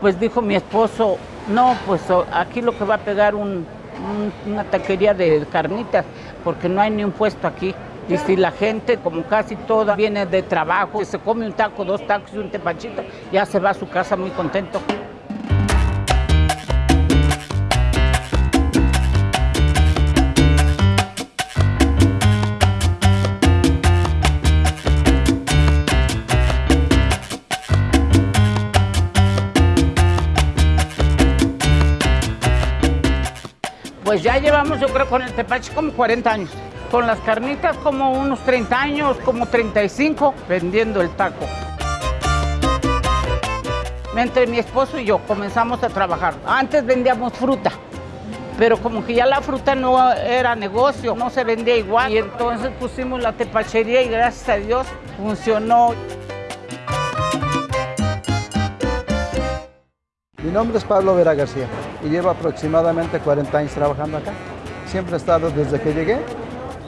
Pues dijo mi esposo, no, pues aquí lo que va a pegar un, una taquería de carnitas, porque no hay ni un puesto aquí. Y si la gente, como casi toda, viene de trabajo, se come un taco, dos tacos y un tepachito, ya se va a su casa muy contento. Pues ya llevamos, yo creo, con el tepache como 40 años. Con las carnitas como unos 30 años, como 35, vendiendo el taco. Entre mi esposo y yo comenzamos a trabajar. Antes vendíamos fruta, pero como que ya la fruta no era negocio, no se vendía igual. Y entonces pusimos la tepachería y gracias a Dios funcionó. Mi nombre es Pablo Vera García y llevo aproximadamente 40 años trabajando acá. Siempre he estado desde que llegué,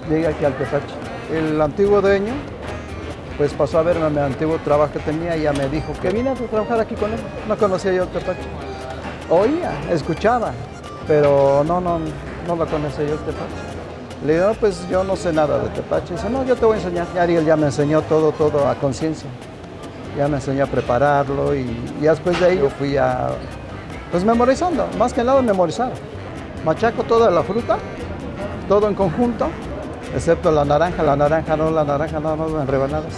llegué aquí al Tepache. El antiguo dueño pues pasó a verme mi antiguo trabajo que tenía y ya me dijo que vine a trabajar aquí con él. No conocía yo el Tepache. Oía, escuchaba, pero no, no, no lo conocía yo el Tepache. Le digo, no, pues yo no sé nada de Tepache. Dice, no, yo te voy a enseñar. Y Ariel ya me enseñó todo, todo a conciencia ya me enseñó a prepararlo y, después de ahí yo fui a, pues memorizando, más que nada memorizar. Machaco toda la fruta, todo en conjunto, excepto la naranja, la naranja no, la naranja no, no en rebanadas.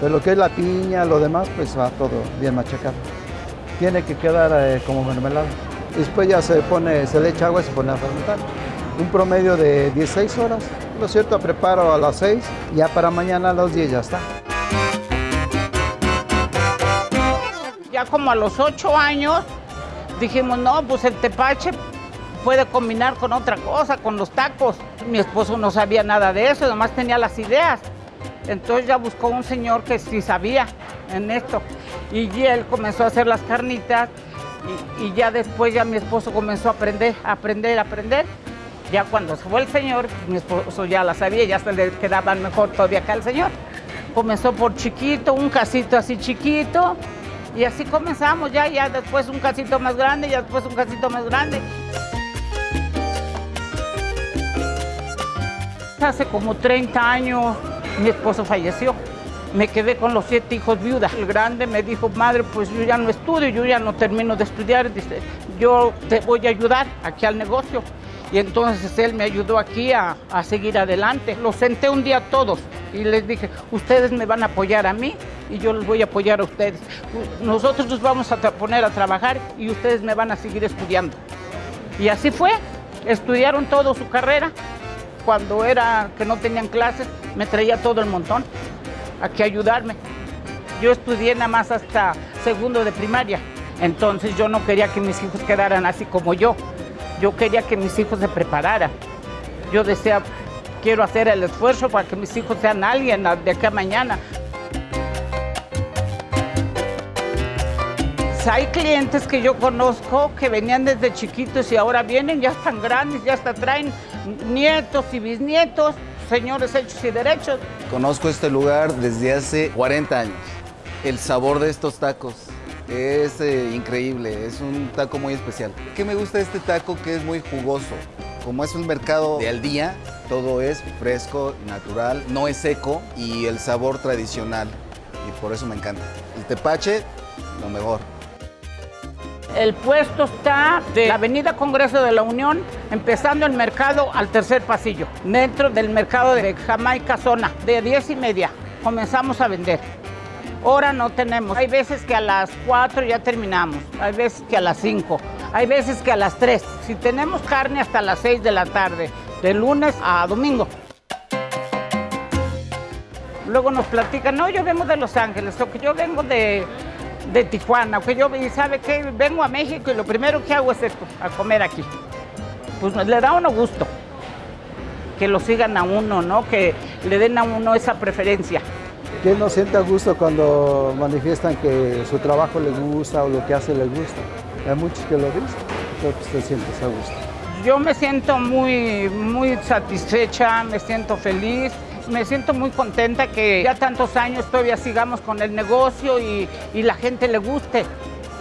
Pero lo que es la piña, lo demás, pues va todo bien machacado. Tiene que quedar eh, como mermelada. Después ya se pone, se le echa agua y se pone a fermentar. Un promedio de 16 horas. Lo cierto, preparo a las 6, ya para mañana a las 10 ya está. Ya como a los ocho años dijimos, no, pues el tepache puede combinar con otra cosa, con los tacos. Mi esposo no sabía nada de eso, nomás tenía las ideas. Entonces ya buscó un señor que sí sabía en esto. Y él comenzó a hacer las carnitas y, ya después ya mi esposo comenzó a aprender, a aprender, a aprender. Ya cuando se fue el señor, mi esposo ya la sabía, ya se le quedaban mejor todavía acá el señor. Comenzó por chiquito, un casito así chiquito, y así comenzamos ya, ya después un casito más grande, ya después un casito más grande. Hace como 30 años mi esposo falleció. Me quedé con los siete hijos viudas. El grande me dijo, madre, pues yo ya no estudio, yo ya no termino de estudiar. Dice, yo te voy a ayudar aquí al negocio. Y entonces él me ayudó aquí a, a seguir adelante. Los senté un día todos y les dije, ustedes me van a apoyar a mí y yo les voy a apoyar a ustedes. Nosotros nos vamos a poner a trabajar y ustedes me van a seguir estudiando. Y así fue, estudiaron toda su carrera. Cuando era que no tenían clases, me traía todo el montón a ayudarme. Yo estudié nada más hasta segundo de primaria, entonces yo no quería que mis hijos quedaran así como yo. Yo quería que mis hijos se prepararan. Yo decía, quiero hacer el esfuerzo para que mis hijos sean alguien de acá mañana. Hay clientes que yo conozco que venían desde chiquitos y ahora vienen, ya están grandes, ya hasta traen nietos y bisnietos, señores hechos y derechos. Conozco este lugar desde hace 40 años. El sabor de estos tacos es eh, increíble, es un taco muy especial. ¿Qué me gusta de este taco? Que es muy jugoso. Como es un mercado de al día, todo es fresco, natural, no es seco y el sabor tradicional. Y por eso me encanta. El tepache, lo mejor. El puesto está de la Avenida Congreso de la Unión, empezando el mercado al tercer pasillo, dentro del mercado de Jamaica Zona, de 10 y media. Comenzamos a vender. Hora no tenemos. Hay veces que a las 4 ya terminamos, hay veces que a las 5, hay veces que a las 3. Si tenemos carne hasta las 6 de la tarde, de lunes a domingo. Luego nos platican, no, yo vengo de Los Ángeles, o que yo vengo de, de Tijuana, o que yo, ¿sabe qué? Vengo a México y lo primero que hago es esto, a comer aquí. Pues le da uno gusto que lo sigan a uno, ¿no? Que le den a uno esa preferencia. ¿Quién no siente a gusto cuando manifiestan que su trabajo les gusta o lo que hace les gusta? Hay muchos que lo dicen, entonces te sientes a gusto. Yo me siento muy, muy satisfecha, me siento feliz, me siento muy contenta que ya tantos años todavía sigamos con el negocio y, la gente le guste.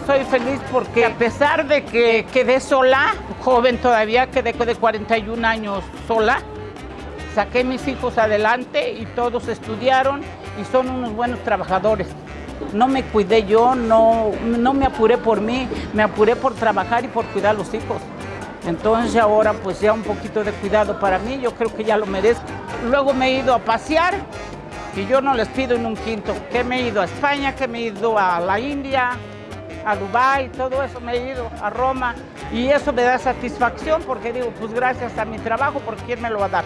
Soy feliz porque a pesar de que quedé sola, joven todavía, quedé de 41 años sola, saqué mis hijos adelante y todos estudiaron y son unos buenos trabajadores. No me cuidé yo, no, no me apuré por mí, me apuré por trabajar y por cuidar a los hijos. Entonces ahora pues ya un poquito de cuidado para mí, yo creo que ya lo merezco. Luego me he ido a pasear y yo no les pido en un quinto, que me he ido a España, que me he ido a la India, a Dubái, todo eso me he ido a Roma y eso me da satisfacción porque digo, pues gracias a mi trabajo, porque ¿quién me lo va a dar?